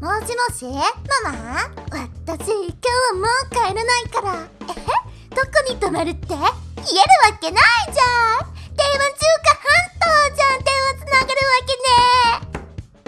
もしもしママ私今日はもう帰らないから。えどこに泊まるって言えるわけないじゃん。